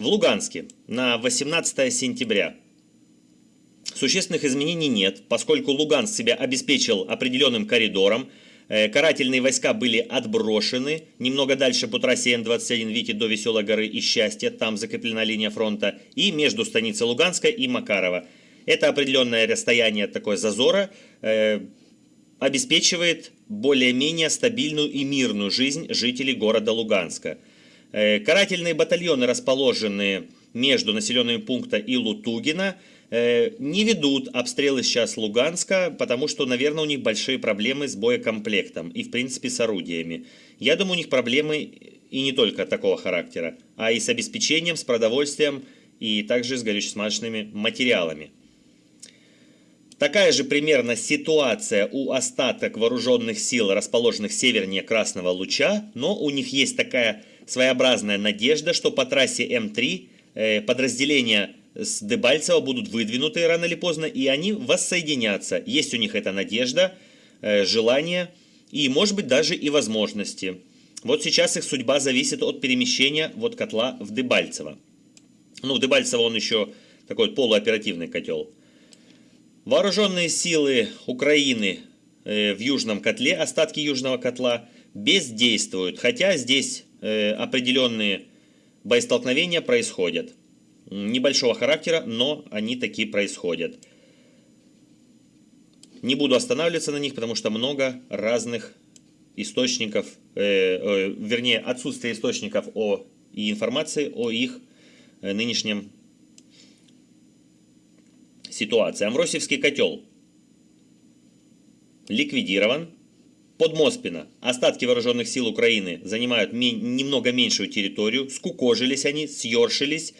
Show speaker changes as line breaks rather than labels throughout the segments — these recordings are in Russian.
В Луганске на 18 сентября существенных изменений нет, поскольку Луганск себя обеспечил определенным коридором, Э, карательные войска были отброшены немного дальше по трассе Н-21 Вики до Веселой горы и Счастья, там закреплена линия фронта, и между станицей Луганска и Макарова. Это определенное расстояние такое зазора э, обеспечивает более-менее стабильную и мирную жизнь жителей города Луганска. Э, карательные батальоны, расположенные между населенными пунктами и Лутугина, Э, не ведут обстрелы сейчас Луганска, потому что, наверное, у них большие проблемы с боекомплектом и, в принципе, с орудиями. Я думаю, у них проблемы и не только такого характера, а и с обеспечением, с продовольствием и также с горюче-смазочными материалами. Такая же примерно ситуация у остаток вооруженных сил, расположенных севернее Красного Луча, но у них есть такая своеобразная надежда, что по трассе М3 э, подразделения с Дебальцева будут выдвинуты рано или поздно, и они воссоединятся. Есть у них эта надежда, э, желание и, может быть, даже и возможности. Вот сейчас их судьба зависит от перемещения вот котла в Дебальцево. Ну, в Дебальцево он еще такой полуоперативный котел. Вооруженные силы Украины э, в южном котле, остатки южного котла, бездействуют, хотя здесь определенные боестолкновения происходят небольшого характера, но они такие происходят. Не буду останавливаться на них, потому что много разных источников, э, э, вернее отсутствие источников о, и информации о их э, нынешнем ситуации. Амвросевский котел ликвидирован. Под Моспино остатки вооруженных сил Украины занимают немного меньшую территорию, скукожились они, съершились,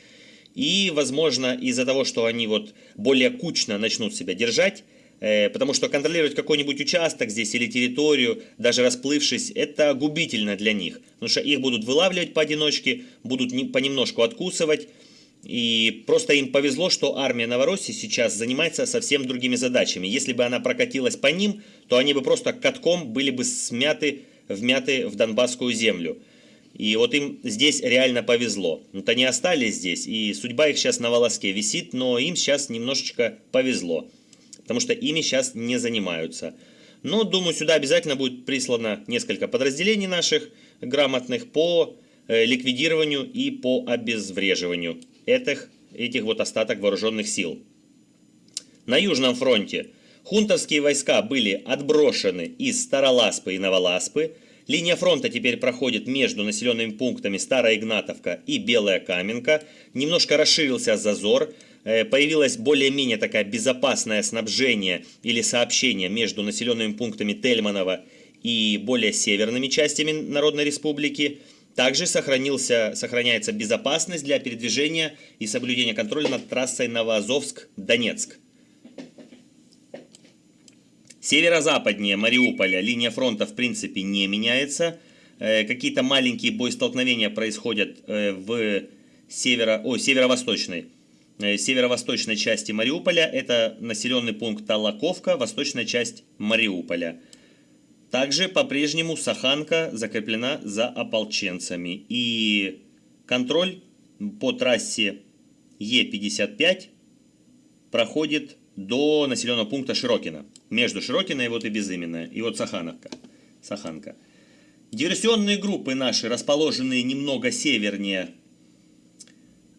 и, возможно, из-за того, что они вот более кучно начнут себя держать, э, потому что контролировать какой-нибудь участок здесь или территорию, даже расплывшись, это губительно для них. Потому что их будут вылавливать поодиночке, будут понемножку откусывать. И просто им повезло, что армия Новороссии сейчас занимается совсем другими задачами. Если бы она прокатилась по ним, то они бы просто катком были бы смяты, вмяты в Донбасскую землю. И вот им здесь реально повезло. Вот они остались здесь, и судьба их сейчас на волоске висит, но им сейчас немножечко повезло. Потому что ими сейчас не занимаются. Но, думаю, сюда обязательно будет прислано несколько подразделений наших грамотных по э, ликвидированию и по обезвреживанию этих, этих вот остаток вооруженных сил. На Южном фронте хунтовские войска были отброшены из Староласпы и Новоласпы, Линия фронта теперь проходит между населенными пунктами Старая Игнатовка и Белая Каменка. Немножко расширился зазор, э, появилось более-менее такое безопасное снабжение или сообщение между населенными пунктами Тельманова и более северными частями Народной Республики. Также сохранился, сохраняется безопасность для передвижения и соблюдения контроля над трассой Новоазовск-Донецк. Северо-западнее Мариуполя линия фронта в принципе не меняется. Э, какие-то маленькие боестолкновения происходят э, в северо, о, северо-восточной э, северо-восточной части Мариуполя. Это населенный пункт Талаковка, восточная часть Мариуполя. Также по-прежнему Саханка закреплена за ополченцами. И контроль по трассе Е55 проходит до населенного пункта Широкино. Между Широкино и вот и Безыменное. И вот Сахановка. Саханка. Диверсионные группы наши, расположенные немного севернее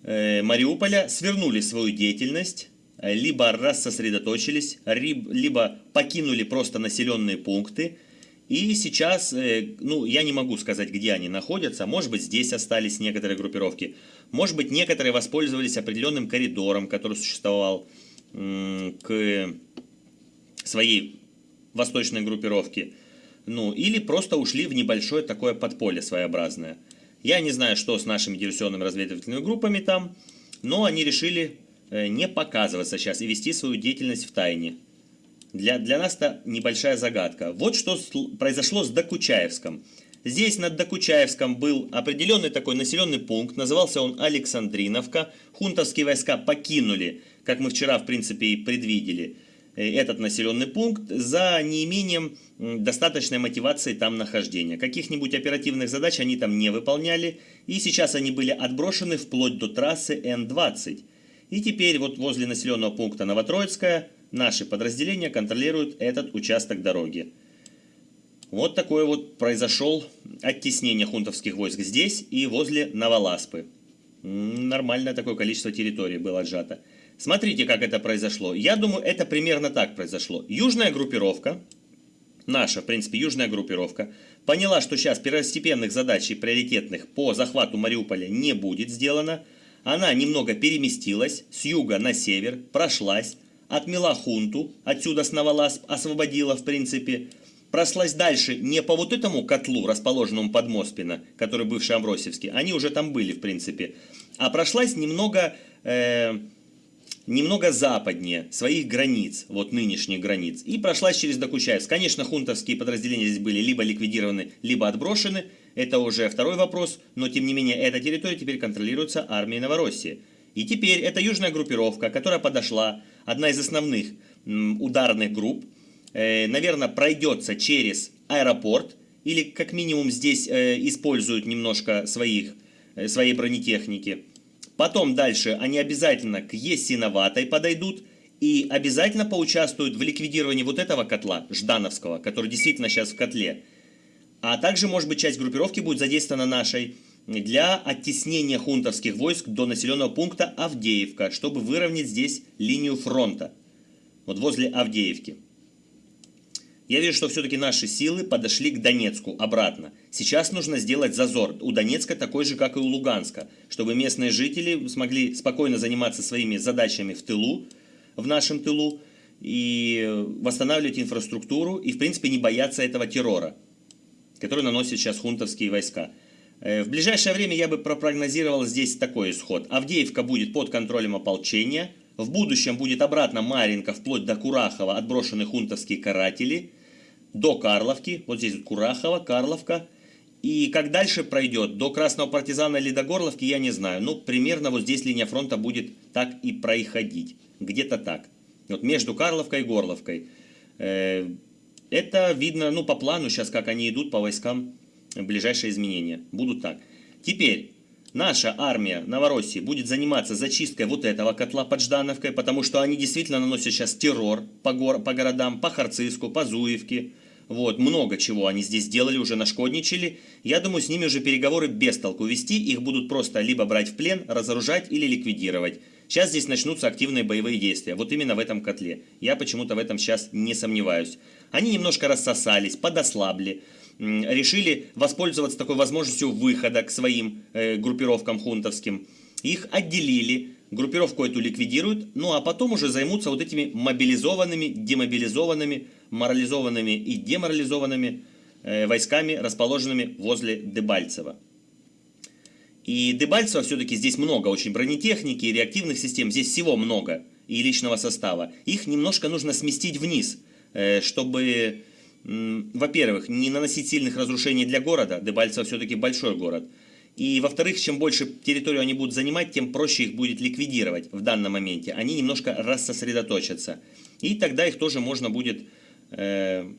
э, Мариуполя, свернули свою деятельность, либо рассосредоточились, либо покинули просто населенные пункты. И сейчас, э, ну, я не могу сказать, где они находятся. Может быть, здесь остались некоторые группировки. Может быть, некоторые воспользовались определенным коридором, который существовал к своей восточной группировке. Ну, или просто ушли в небольшое такое подполье своеобразное. Я не знаю, что с нашими диверсионными разведывательными группами там, но они решили э, не показываться сейчас и вести свою деятельность в тайне. Для, для нас это небольшая загадка. Вот что произошло с Докучаевском. Здесь над Докучаевском был определенный такой населенный пункт, назывался он Александриновка. Хунтовские войска покинули как мы вчера, в принципе, и предвидели, э, этот населенный пункт за неимением достаточной мотивации там нахождения. Каких-нибудь оперативных задач они там не выполняли, и сейчас они были отброшены вплоть до трассы Н-20. И теперь вот возле населенного пункта Новотроицкая наши подразделения контролируют этот участок дороги. Вот такое вот произошел оттеснение хунтовских войск здесь и возле Новоласпы. Нормальное такое количество территории было отжато. Смотрите, как это произошло. Я думаю, это примерно так произошло. Южная группировка, наша, в принципе, южная группировка, поняла, что сейчас первостепенных задач и приоритетных по захвату Мариуполя не будет сделано. Она немного переместилась с юга на север, прошлась, отмела хунту, отсюда с Новоласп освободила, в принципе, прослась дальше не по вот этому котлу, расположенному под Моспино, который бывший Амбросевский, они уже там были, в принципе, а прошлась немного, э, немного западнее своих границ, вот нынешних границ, и прошлась через Докучаевск. Конечно, хунтовские подразделения здесь были либо ликвидированы, либо отброшены, это уже второй вопрос, но тем не менее эта территория теперь контролируется армией Новороссии. И теперь эта южная группировка, которая подошла, одна из основных ударных групп, Э, наверное, пройдется через аэропорт, или как минимум здесь э, используют немножко своих, э, своей бронетехники. Потом дальше они обязательно к Есиноватой подойдут и обязательно поучаствуют в ликвидировании вот этого котла, Ждановского, который действительно сейчас в котле. А также, может быть, часть группировки будет задействована нашей для оттеснения хунтовских войск до населенного пункта Авдеевка, чтобы выровнять здесь линию фронта. Вот возле Авдеевки. Я вижу, что все-таки наши силы подошли к Донецку обратно. Сейчас нужно сделать зазор. У Донецка такой же, как и у Луганска, чтобы местные жители смогли спокойно заниматься своими задачами в тылу, в нашем тылу, и восстанавливать инфраструктуру, и, в принципе, не бояться этого террора, который наносят сейчас хунтовские войска. Э, в ближайшее время я бы пропрогнозировал здесь такой исход. Авдеевка будет под контролем ополчения, в будущем будет обратно Маринка, вплоть до Курахова, отброшены хунтовские каратели – до Карловки, вот здесь Курахова, Карловка. И как дальше пройдет, до Красного партизана или до Горловки, я не знаю. Ну, примерно вот здесь линия фронта будет так и проходить. Где-то так. Вот между Карловкой и Горловкой. Э, это видно, ну, по плану сейчас, как они идут по войскам, ближайшие изменения. Будут так. Теперь, наша армия Новороссии будет заниматься зачисткой вот этого котла под Ждановкой, потому что они действительно наносят сейчас террор по, гор по городам, по Харциску, по Зуевке, вот, много чего они здесь сделали, уже нашкодничали. Я думаю, с ними уже переговоры без толку вести. Их будут просто либо брать в плен, разоружать или ликвидировать. Сейчас здесь начнутся активные боевые действия. Вот именно в этом котле. Я почему-то в этом сейчас не сомневаюсь. Они немножко рассосались, подослабли. Решили воспользоваться такой возможностью выхода к своим э, группировкам хунтовским. Их отделили, группировку эту ликвидируют, ну а потом уже займутся вот этими мобилизованными, демобилизованными морализованными и деморализованными э, войсками, расположенными возле Дебальцева. И Дебальцева все-таки здесь много очень бронетехники реактивных систем, здесь всего много и личного состава. Их немножко нужно сместить вниз, э, чтобы, во-первых, не наносить сильных разрушений для города, Дебальцево все-таки большой город, и, во-вторых, чем больше территорию они будут занимать, тем проще их будет ликвидировать в данном моменте. Они немножко рассосредоточатся. И тогда их тоже можно будет э,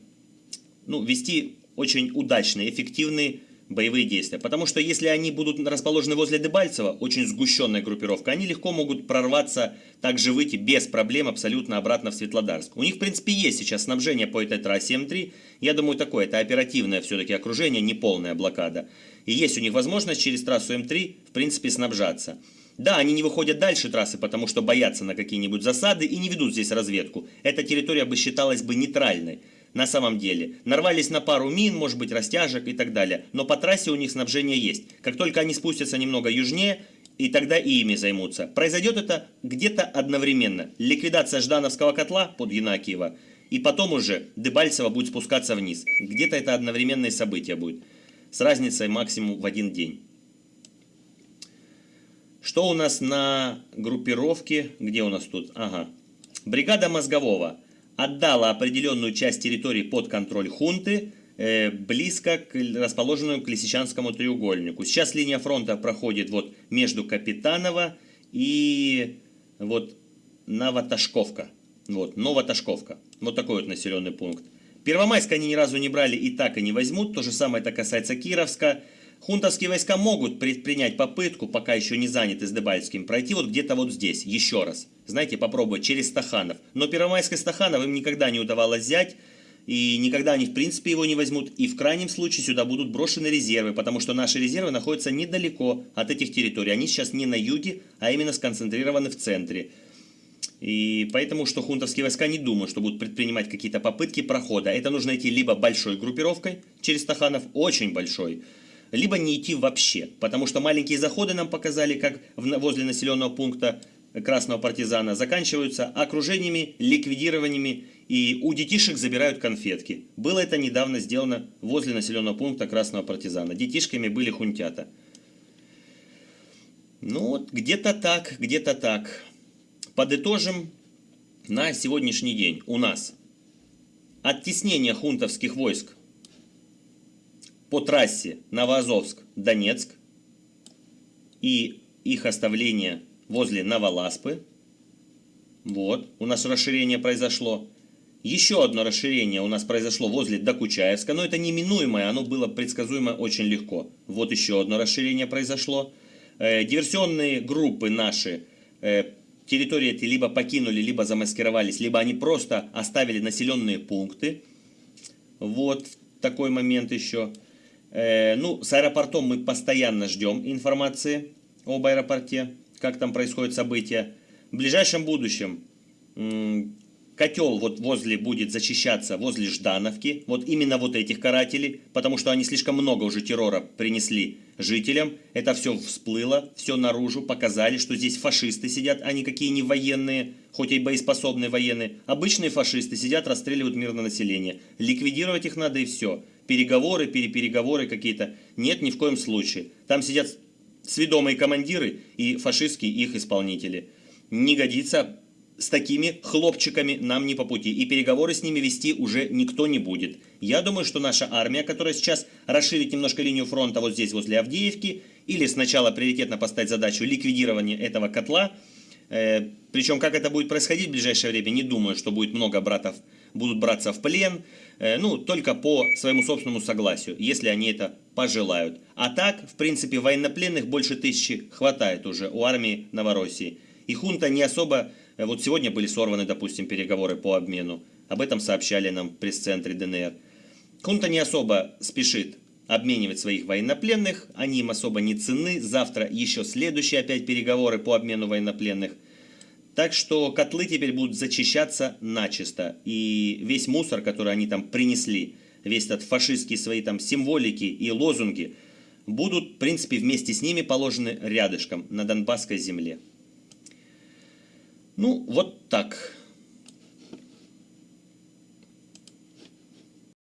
ну, вести очень удачные, эффективные боевые действия. Потому что если они будут расположены возле Дебальцева, очень сгущенная группировка, они легко могут прорваться, также выйти без проблем абсолютно обратно в Светлодарск. У них, в принципе, есть сейчас снабжение по этой трассе М3. Я думаю, такое, это оперативное все-таки окружение, не полная блокада. И есть у них возможность через трассу М3, в принципе, снабжаться. Да, они не выходят дальше трассы, потому что боятся на какие-нибудь засады и не ведут здесь разведку. Эта территория бы считалась бы нейтральной. На самом деле. Нарвались на пару мин, может быть растяжек и так далее. Но по трассе у них снабжение есть. Как только они спустятся немного южнее, и тогда и ими займутся. Произойдет это где-то одновременно. Ликвидация Ждановского котла под Янакиево, и потом уже Дебальцево будет спускаться вниз. Где-то это одновременное событие будет. С разницей максимум в один день. Что у нас на группировке? Где у нас тут? Ага. Бригада Мозгового отдала определенную часть территории под контроль хунты, э, близко к расположенному к Лисичанскому треугольнику. Сейчас линия фронта проходит вот между Капитанова и вот Новоташковка. Вот, Новоташковка. Вот такой вот населенный пункт. Первомайск они ни разу не брали и так и не возьмут. То же самое это касается Кировска. Хунтовские войска могут предпринять попытку, пока еще не заняты с Дебальским, пройти вот где-то вот здесь, еще раз. Знаете, попробовать через Стаханов. Но Первомайск и Стаханов им никогда не удавалось взять. И никогда они в принципе его не возьмут. И в крайнем случае сюда будут брошены резервы, потому что наши резервы находятся недалеко от этих территорий. Они сейчас не на юге, а именно сконцентрированы в центре. И поэтому, что хунтовские войска не думают, что будут предпринимать какие-то попытки прохода. Это нужно идти либо большой группировкой через Стаханов, очень большой, либо не идти вообще. Потому что маленькие заходы нам показали, как возле населенного пункта красного партизана, заканчиваются окружениями, ликвидированиями, и у детишек забирают конфетки. Было это недавно сделано возле населенного пункта красного партизана. Детишками были хунтята. Ну вот, где-то так, где-то так. Подытожим на сегодняшний день. У нас оттеснение хунтовских войск по трассе Новоазовск-Донецк и их оставление возле Новоласпы. Вот, у нас расширение произошло. Еще одно расширение у нас произошло возле Докучаевска, но это неминуемое, оно было предсказуемо очень легко. Вот еще одно расширение произошло. Э, диверсионные группы наши э, территории эти либо покинули, либо замаскировались, либо они просто оставили населенные пункты. Вот такой момент еще. Э, ну, с аэропортом мы постоянно ждем информации об аэропорте, как там происходят события. В ближайшем будущем котел вот возле будет зачищаться, возле Ждановки, вот именно вот этих карателей, потому что они слишком много уже террора принесли жителям. Это все всплыло, все наружу, показали, что здесь фашисты сидят, а никакие не военные, хоть и боеспособные военные. Обычные фашисты сидят, расстреливают мирное население. Ликвидировать их надо и все переговоры, перепереговоры какие-то. Нет, ни в коем случае. Там сидят сведомые командиры и фашистские их исполнители. Не годится с такими хлопчиками нам не по пути. И переговоры с ними вести уже никто не будет. Я думаю, что наша армия, которая сейчас расширит немножко линию фронта вот здесь, возле Авдеевки, или сначала приоритетно поставить задачу ликвидирования этого котла, причем как это будет происходить в ближайшее время, не думаю, что будет много братов будут браться в плен, Э, ну, только по своему собственному согласию, если они это пожелают. А так, в принципе, военнопленных больше тысячи хватает уже у армии Новороссии. И хунта не особо... Э, вот сегодня были сорваны, допустим, переговоры по обмену. Об этом сообщали нам в пресс-центре ДНР. Хунта не особо спешит обменивать своих военнопленных, они им особо не ценны. Завтра еще следующие опять переговоры по обмену военнопленных. Так что котлы теперь будут зачищаться начисто. И весь мусор, который они там принесли, весь этот фашистские свои там символики и лозунги, будут, в принципе, вместе с ними положены рядышком на Донбасской земле. Ну, вот так.